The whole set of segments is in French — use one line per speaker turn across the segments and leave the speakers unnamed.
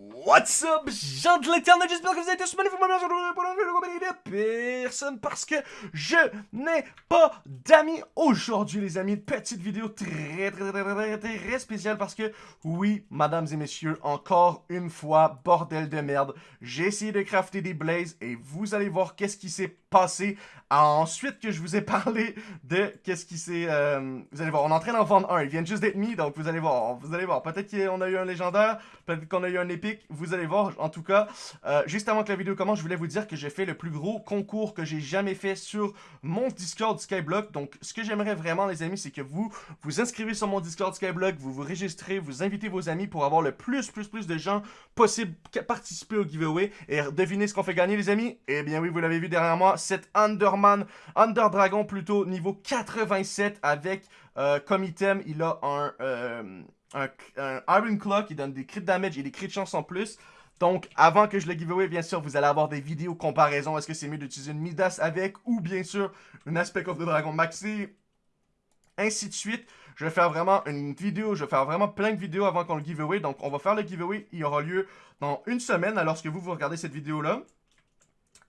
What's up, gens de l'internet, j'espère que vous avez tous vidéo compagnie de personne parce que je n'ai pas d'amis aujourd'hui les amis, petite vidéo très très très très très, très spéciale parce que oui, mesdames et messieurs, encore une fois, bordel de merde, j'ai essayé de crafter des blazes et vous allez voir qu'est-ce qui s'est passé. Ensuite que je vous ai parlé de qu'est-ce qui s'est... Euh, vous allez voir, on est en train d'en vendre un, ils viennent juste d'être mis, donc vous allez voir, vous allez voir, peut-être qu'on a eu un légendaire, peut-être qu'on a eu un épique, vous allez voir, en tout cas, euh, juste avant que la vidéo commence, je voulais vous dire que j'ai fait le plus gros concours que j'ai jamais fait sur mon Discord Skyblock, donc ce que j'aimerais vraiment les amis, c'est que vous vous inscrivez sur mon Discord Skyblock, vous vous registrez, vous invitez vos amis pour avoir le plus, plus, plus de gens possible participer au giveaway, et devinez ce qu'on fait gagner les amis. Eh bien oui, vous l'avez vu derrière moi, cette Underman, Under Dragon plutôt, niveau 87 avec euh, comme item, il a un, euh, un, Iron Claw qui donne des crit damage et des crit chance en plus. Donc, avant que je le giveaway, bien sûr, vous allez avoir des vidéos comparaison. Est-ce que c'est mieux d'utiliser une Midas avec ou bien sûr une Aspect of the Dragon Maxi? Ainsi de suite. Je vais faire vraiment une vidéo, je vais faire vraiment plein de vidéos avant qu'on le giveaway. Donc, on va faire le giveaway. Il aura lieu dans une semaine, alors que vous, vous regardez cette vidéo-là?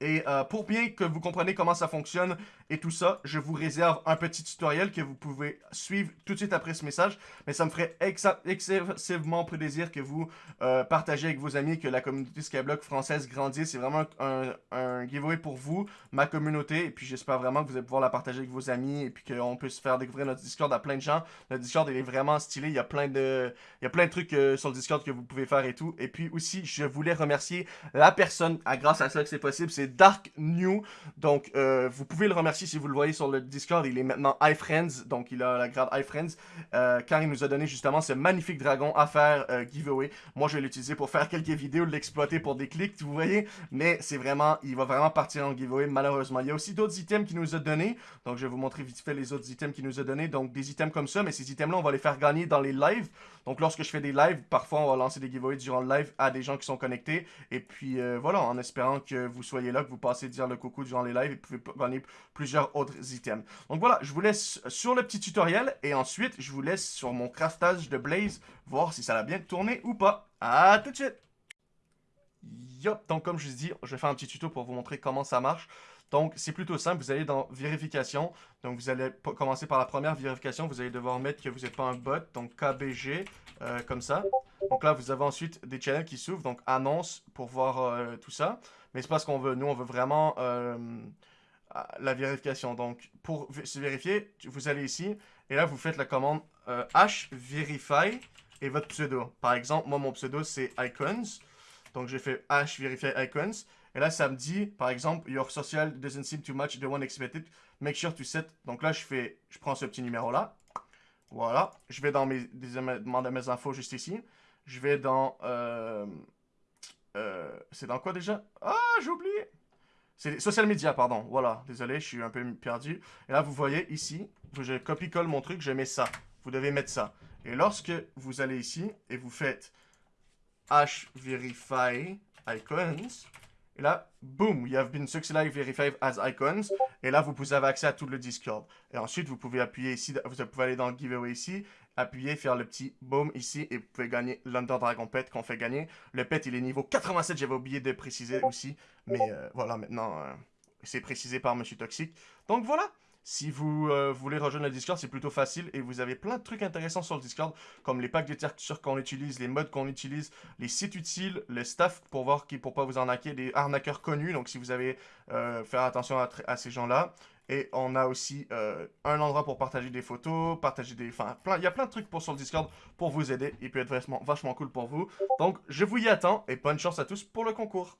Et euh, pour bien que vous compreniez comment ça fonctionne et tout ça, je vous réserve un petit tutoriel que vous pouvez suivre tout de suite après ce message. Mais ça me ferait excessivement plaisir que vous euh, partagez avec vos amis, que la communauté Skyblock française grandisse. C'est vraiment un, un, giveaway pour vous, ma communauté. Et puis j'espère vraiment que vous allez pouvoir la partager avec vos amis et puis qu'on puisse faire découvrir notre Discord à plein de gens. Notre Discord, il est vraiment stylé. Il y a plein de, il y a plein de trucs euh, sur le Discord que vous pouvez faire et tout. Et puis aussi, je voulais remercier la personne, à, grâce à ça que c'est possible, c'est Dark New. Donc, euh, vous pouvez le remercier si vous le voyez sur le Discord. Il est maintenant iFriends, donc il a la grade iFriends, euh, car il nous a donné justement ce magnifique dragon à faire euh, giveaway. Moi, je vais l'utiliser pour faire quelques vidéos, l'exploiter pour des clics, vous voyez. Mais c'est vraiment, il va vraiment partir en giveaway, malheureusement. Il y a aussi d'autres items qu'il nous a donné. Donc, je vais vous montrer vite fait les autres items qu'il nous a donné. Donc, des items comme ça, mais ces items-là, on va les faire gagner dans les lives. Donc, lorsque je fais des lives, parfois, on va lancer des giveaways durant le live à des gens qui sont connectés. Et puis, voilà, en espérant que vous soyez là, que vous passez dire le coucou durant les lives et vous pouvez gagner plusieurs autres items. Donc voilà, je vous laisse sur le petit tutoriel et ensuite je vous laisse sur mon craftage de Blaze voir si ça a bien tourné ou pas. A tout de suite Yop, donc comme je vous dis, je vais faire un petit tuto pour vous montrer comment ça marche. Donc, c'est plutôt simple. Vous allez dans vérification. Donc, vous allez commencer par la première vérification. Vous allez devoir mettre que vous n'êtes pas un bot. Donc, KBG, euh, comme ça. Donc là, vous avez ensuite des channels qui s'ouvrent. Donc, annonce pour voir euh, tout ça. Mais c'est pas ce qu'on veut. Nous, on veut vraiment euh, la vérification. Donc, pour se vérifier, vous allez ici. Et là, vous faites la commande hverify et votre pseudo. Par exemple, moi, mon pseudo, c'est icons. Donc, j'ai fait hverify icons. Et là, ça me dit, par exemple, your social doesn't seem too much the one expected. Make sure to set. Donc là, je fais, je prends ce petit numéro-là. Voilà. Je vais dans mes, demander mes infos juste ici. Je vais dans, euh, euh, c'est dans quoi déjà? Ah, j'ai oublié. C'est social media, pardon. Voilà, désolé, je suis un peu perdu. Et là, vous voyez ici, je copie-colle mon truc, je mets ça. Vous devez mettre ça. Et lorsque vous allez ici et vous faites hverify icons, et là, boom, you have been successfully verified as icons. Et là, vous avoir accès à tout le Discord. Et ensuite, vous pouvez appuyer ici, vous pouvez aller dans le giveaway ici, appuyer, faire le petit boom ici, et vous pouvez gagner l'Under Dragon Pet qu'on fait gagner. Le pet, il est niveau 87, j'avais oublié de préciser aussi. Mais euh, voilà, maintenant, euh, c'est précisé par Monsieur Toxic. Donc voilà si vous euh, voulez rejoindre le Discord, c'est plutôt facile et vous avez plein de trucs intéressants sur le Discord, comme les packs de textures qu'on utilise, les modes qu'on utilise, les sites utiles, le staff pour voir qui pour pas vous arnaquer, des arnaqueurs connus, donc si vous avez euh, faire attention à, ces gens-là. Et on a aussi euh, un endroit pour partager des photos, partager des... Enfin, il y a plein de trucs pour sur le Discord pour vous aider. Il peut être vachement, cool pour vous. Donc, je vous y attends et bonne chance à tous pour le concours.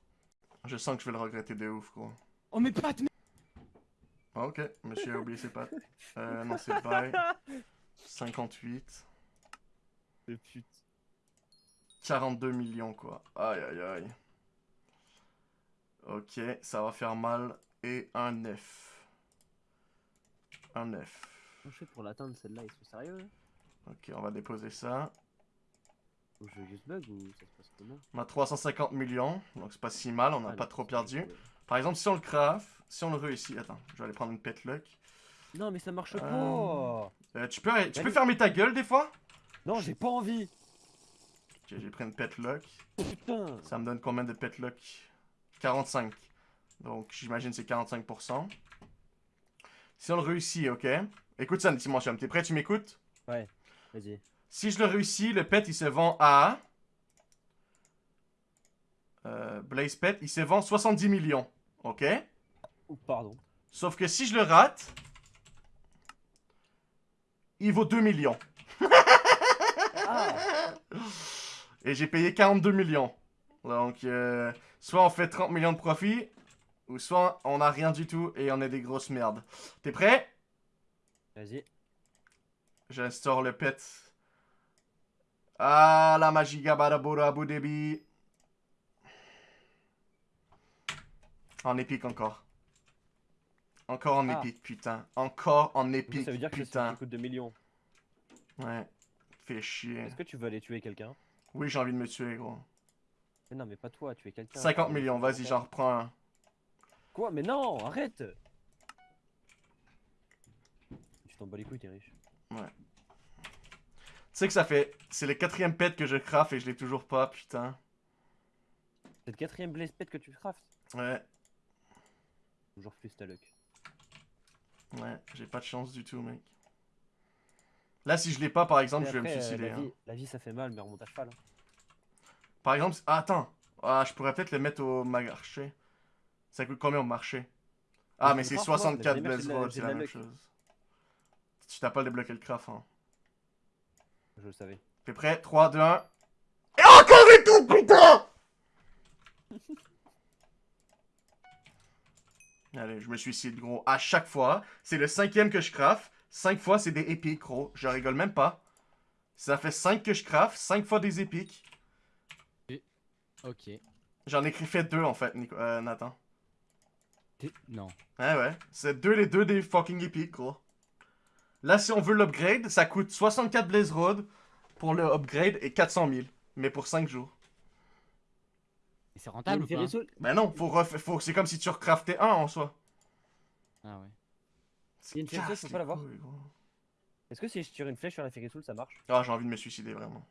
Je sens que je vais le regretter de ouf, quoi.
Oh, mais pas
ah, ok, monsieur a oublié ses pattes. Euh, non, c'est pareil. 58.
Le pute.
42 millions, quoi. Aïe, aïe, aïe. Ok, ça va faire mal. Et un 9. Un 9.
Comment je fais pour l'atteindre celle-là Ils sont sérieux là
Ok, on va déposer ça.
Ou je juste bug ou ça se passe comment?
On a 350 millions, donc c'est pas si mal, on n'a pas trop perdu. Par exemple, si on le craft, si on le réussit... Attends, je vais aller prendre une pet luck.
Non, mais ça marche pas euh,
euh, Tu peux, tu peux fermer ta gueule des fois?
Non, j'ai pas envie
Ok, j'ai pris une pet lock.
Oh putain
Ça me donne combien de pet lock 45. Donc, j'imagine c'est 45%. Si on le réussit, ok. Écoute ça, Dimension. T'es prêt, tu m'écoutes?
Vas-y.
Si je le réussis, le pet, il se vend à... Euh, Blaze Pet, il se vend 70 millions. Ok
pardon.
Sauf que si je le rate, il vaut 2 millions.
Ah
Et j'ai payé 42 millions. Donc, euh, soit on fait 30 millions de profit, ou soit on a rien du tout et on est des grosses merdes. T'es prêt?
Vas-y.
J'instaure le pet. Ah, la magie Gabadabura Abu Dhabi. En épique encore. Encore en
Ah.
épique, putain. Encore en épique,
ça veut dire que
putain.
ça coûte 2 millions.
Ouais. Fais chier.
Est-ce que tu veux aller tuer quelqu'un?
Oui, j'ai envie de me tuer, gros.
Mais non, mais pas toi, tuer quelqu'un.
50 millions, vas-y, j'en reprends un.
Quoi? Mais non, arrête Tu t'en bats les couilles, t'es riche.
Tu sais que ça fait... C'est le quatrième pet que je craft et je l'ai toujours pas, putain.
C'est le quatrième blaze pet que tu craftes?
Ouais,
Ta luck.
ouais, j'ai pas de chance du tout, mec. Là, si je l'ai pas, par exemple, je vais me
euh,
suicider.
la,
hein.
vie, la vie, ça fait mal, mais remonte à cheval. hein.
Par exemple, ah, attends. Ah, je pourrais peut-être le mettre au marché. Ça coûte combien au marché? Ah,
Mais
c'est
le craft, moi,
64
mais
Blaze c'est la
la
même
luck.
chose. Tu t'as pas débloqué le craft, hein.
Je le savais.
T'es prêt? 3, 2, 1. Et encore et tout, putain Allez, je me suicide, gros. À chaque fois, c'est le cinquième que je craft. Cinq fois, c'est des épiques, gros. Je rigole même pas. Ça fait 5 que je craft, 5 fois des épiques.
Ok.
J'en ai fait deux en fait, Nico- euh, Nathan.
Non.
Ouais, ouais. C'est deux les deux des fucking épiques, gros. Là, si on veut l'upgrade, ça coûte 64 Blaze Road pour le upgrade et 400 000. Mais pour 5 jours.
Et c'est rentable ou pas
Ben non, faut ref- faut... c'est comme si tu recraftais un en soi.
Ah ouais.
Il y a une
casse
faut pas l'avoir. Est-ce que si je tire une flèche sur la Ferris wheel, ça marche?
Ah, j'ai envie de me suicider, vraiment.